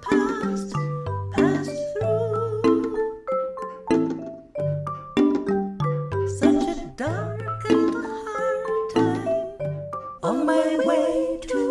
passed, passed through. Such a dark and hard time on my way to